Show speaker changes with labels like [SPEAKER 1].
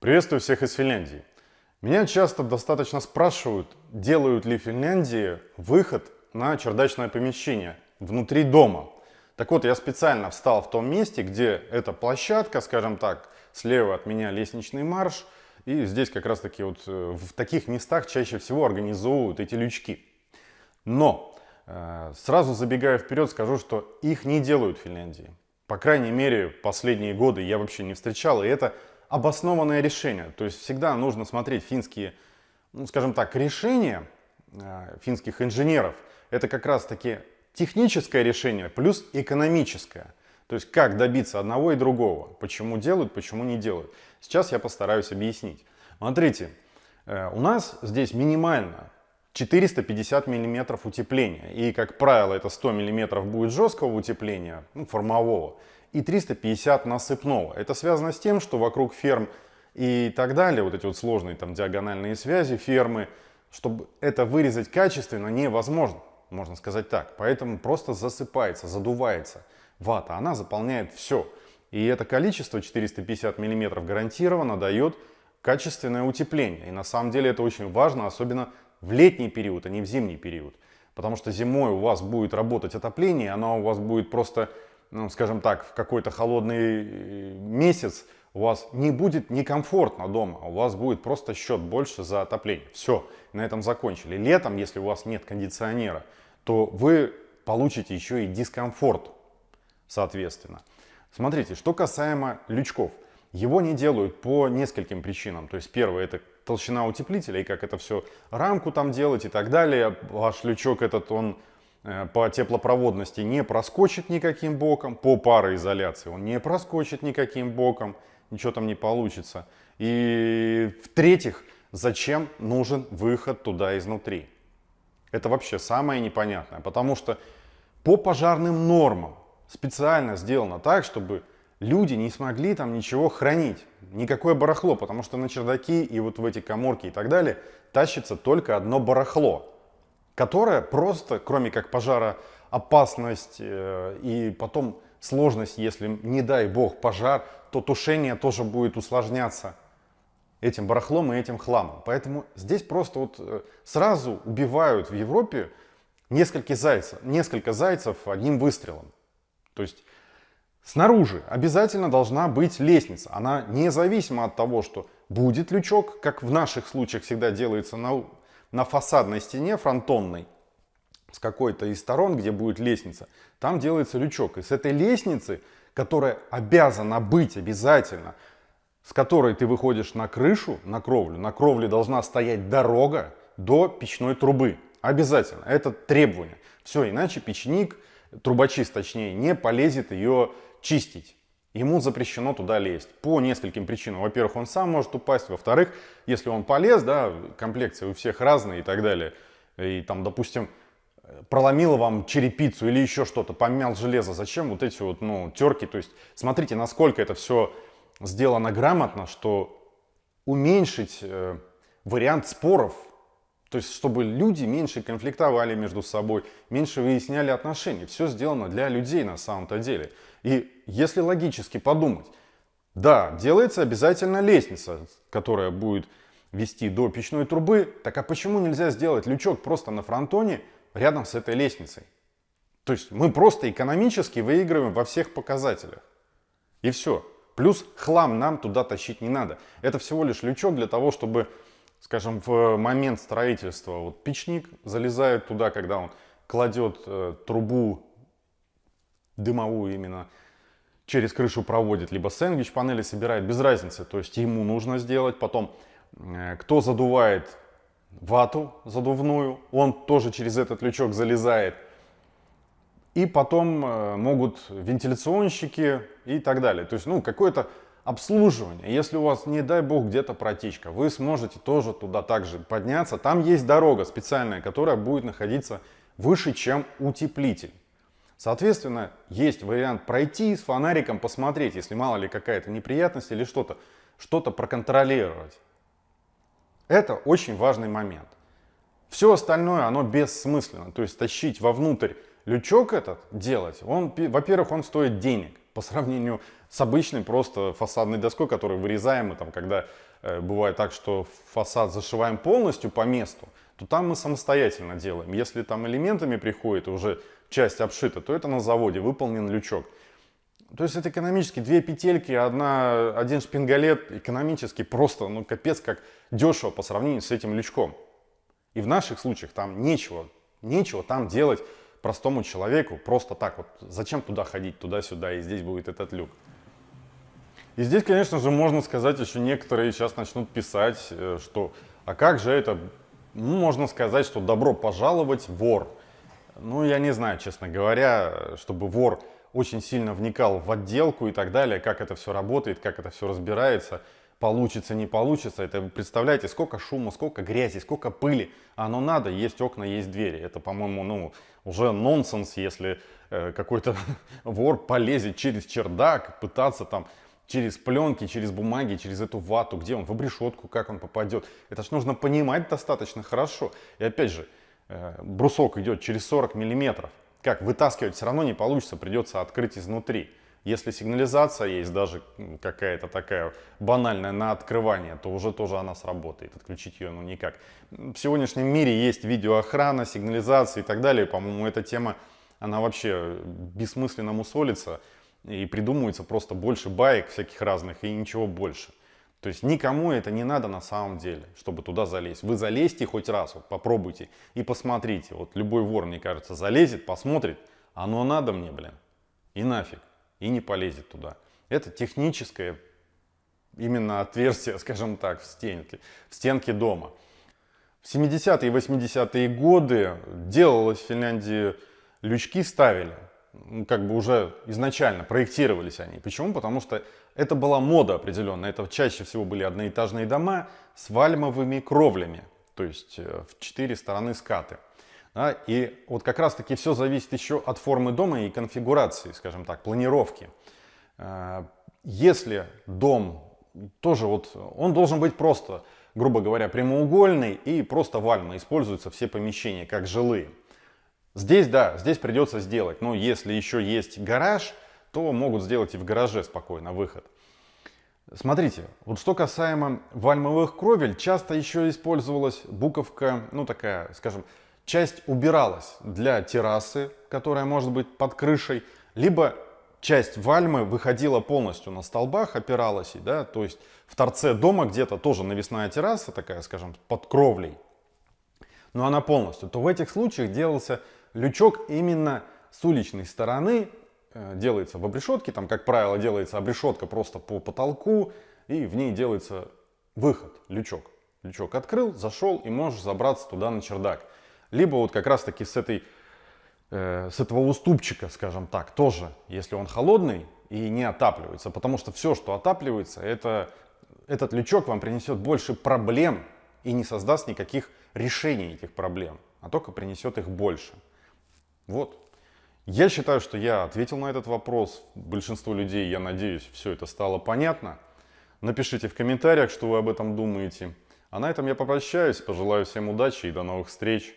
[SPEAKER 1] Приветствую всех из Финляндии. Меня часто достаточно спрашивают, делают ли в Финляндии выход на чердачное помещение внутри дома. Так вот, я специально встал в том месте, где эта площадка, скажем так, слева от меня лестничный марш, и здесь как раз таки вот э, в таких местах чаще всего организовывают эти лючки. Но э, сразу забегая вперед, скажу, что их не делают в Финляндии. По крайней мере, последние годы я вообще не встречал, и это обоснованное решение. То есть всегда нужно смотреть финские, ну, скажем так, решения э, финских инженеров. Это как раз таки техническое решение плюс экономическое. То есть как добиться одного и другого. Почему делают, почему не делают. Сейчас я постараюсь объяснить. Смотрите, э, у нас здесь минимально 450 миллиметров утепления. И, как правило, это 100 миллиметров будет жесткого утепления, ну, формового и 350 насыпного. Это связано с тем, что вокруг ферм и так далее, вот эти вот сложные там диагональные связи фермы, чтобы это вырезать качественно невозможно, можно сказать так. Поэтому просто засыпается, задувается вата, она заполняет все. И это количество 450 мм гарантированно дает качественное утепление. И на самом деле это очень важно, особенно в летний период, а не в зимний период. Потому что зимой у вас будет работать отопление, оно у вас будет просто ну, скажем так, в какой-то холодный э, месяц у вас не будет некомфортно дома, у вас будет просто счет больше за отопление. Все, на этом закончили. Летом, если у вас нет кондиционера, то вы получите еще и дискомфорт, соответственно. Смотрите, что касаемо лючков. Его не делают по нескольким причинам. То есть первое это толщина утеплителя и как это все рамку там делать и так далее. Ваш лючок этот, он Э, по теплопроводности не проскочит никаким боком, по пароизоляции он не проскочит никаким боком, ничего там не получится. И в-третьих, зачем нужен выход туда изнутри? Это вообще самое непонятное, потому что по пожарным нормам специально сделано так, чтобы люди не смогли там ничего хранить, никакое барахло, потому что на чердаки и вот в эти коморки и так далее тащится только одно барахло которая просто, кроме как пожара, опасность э, и потом сложность, если, не дай бог, пожар, то тушение тоже будет усложняться этим барахлом и этим хламом. Поэтому здесь просто вот э, сразу убивают в Европе несколько зайцев, несколько зайцев одним выстрелом. То есть снаружи обязательно должна быть лестница. Она независимо от того, что будет лючок, как в наших случаях всегда делается на на фасадной стене фронтонной с какой-то из сторон, где будет лестница, там делается лючок. И с этой лестницы, которая обязана быть обязательно, с которой ты выходишь на крышу, на кровлю, на кровле должна стоять дорога до печной трубы. Обязательно. Это требование. Все, иначе печник, трубочист точнее, не полезет ее чистить. Ему запрещено туда лезть. По нескольким причинам. Во-первых, он сам может упасть, во-вторых, если он полез, да, комплекции у всех разные и так далее, и там, допустим, проломило вам черепицу или еще что-то, помял железо, зачем вот эти вот, ну, терки, то есть смотрите, насколько это все сделано грамотно, что уменьшить э, вариант споров, то есть чтобы люди меньше конфликтовали между собой, меньше выясняли отношения, все сделано для людей на самом-то деле. И если логически подумать, да, делается обязательно лестница, которая будет вести до печной трубы, так а почему нельзя сделать лючок просто на фронтоне рядом с этой лестницей? То есть мы просто экономически выигрываем во всех показателях. И все. Плюс хлам нам туда тащить не надо. Это всего лишь лючок для того, чтобы, скажем, в момент строительства вот печник залезает туда, когда он кладет э, трубу дымовую именно через крышу проводит, либо сэндвич панели собирает, без разницы. То есть ему нужно сделать. Потом, э, кто задувает вату задувную, он тоже через этот лючок залезает. И потом э, могут вентиляционщики и так далее. То есть, ну, какое-то обслуживание. Если у вас, не дай бог, где-то протечка, вы сможете тоже туда также подняться. Там есть дорога специальная, которая будет находиться выше, чем утеплитель. Соответственно, есть вариант пройти с фонариком, посмотреть, если мало ли какая-то неприятность или что-то, что-то проконтролировать. Это очень важный момент. Все остальное, оно бессмысленно. То есть тащить вовнутрь лючок этот делать, он, во-первых, он стоит денег по сравнению с обычной просто фасадной доской, которую вырезаем, и там, когда э, бывает так, что фасад зашиваем полностью по месту, то там мы самостоятельно делаем. Если там элементами приходит уже часть обшита, то это на заводе выполнен лючок. То есть это экономически две петельки, одна, один шпингалет экономически просто, ну капец как дешево по сравнению с этим лючком. И в наших случаях там нечего, нечего там делать простому человеку просто так вот. Зачем туда ходить, туда-сюда, и здесь будет этот люк. И здесь, конечно же, можно сказать, еще некоторые сейчас начнут писать, э, что а как же это, ну, можно сказать, что добро пожаловать, вор. Ну, я не знаю, честно говоря, чтобы вор очень сильно вникал в отделку и так далее, как это все работает, как это все разбирается, получится, не получится. Это представляете, сколько шума, сколько грязи, сколько пыли. Оно надо, есть окна, есть двери. Это, по-моему, ну, уже нонсенс, если э, какой-то вор полезет через чердак, пытаться там через пленки, через бумаги, через эту вату, где он, в обрешетку, как он попадет. Это ж нужно понимать достаточно хорошо. И опять же, э, брусок идет через 40 миллиметров. Как вытаскивать все равно не получится, придется открыть изнутри. Если сигнализация есть, даже какая-то такая банальная на открывание, то уже тоже она сработает. Отключить ее ну никак. В сегодняшнем мире есть видеоохрана, сигнализация и так далее. По-моему, эта тема, она вообще бессмысленно мусолится и придумывается просто больше баек всяких разных и ничего больше. То есть никому это не надо на самом деле, чтобы туда залезть. Вы залезьте хоть раз, вот попробуйте и посмотрите. Вот любой вор, мне кажется, залезет, посмотрит, оно надо мне, блин, и нафиг и не полезет туда. Это техническое именно отверстие, скажем так, в стенке, в стенке дома. В 70-е и 80-е годы делалось в Финляндии, лючки ставили, ну, как бы уже изначально проектировались они. Почему? Потому что это была мода определенная. Это чаще всего были одноэтажные дома с вальмовыми кровлями, то есть э, в четыре стороны скаты. Да, и вот как раз таки все зависит еще от формы дома и конфигурации, скажем так, планировки. Э, если дом тоже вот, он должен быть просто, грубо говоря, прямоугольный и просто вальма, используются все помещения как жилые. Здесь, да, здесь придется сделать, но если еще есть гараж, то могут сделать и в гараже спокойно выход. Смотрите, вот что касаемо вальмовых кровель, часто еще использовалась буковка, ну такая, скажем, часть убиралась для террасы, которая может быть под крышей, либо часть вальмы выходила полностью на столбах, опиралась, да, то есть в торце дома где-то тоже навесная терраса такая, скажем, под кровлей, но она полностью, то в этих случаях делался лючок именно с уличной стороны, э, делается в обрешетке, там, как правило, делается обрешетка просто по потолку, и в ней делается выход, лючок. Лючок открыл, зашел и можешь забраться туда на чердак либо вот как раз таки с, этой, э, с этого уступчика, скажем так, тоже, если он холодный и не отапливается, потому что все, что отапливается, это, этот лючок вам принесет больше проблем и не создаст никаких решений этих проблем, а только принесет их больше. Вот. Я считаю, что я ответил на этот вопрос. Большинству людей, я надеюсь, все это стало понятно. Напишите в комментариях, что вы об этом думаете. А на этом я попрощаюсь, пожелаю всем удачи и до новых встреч.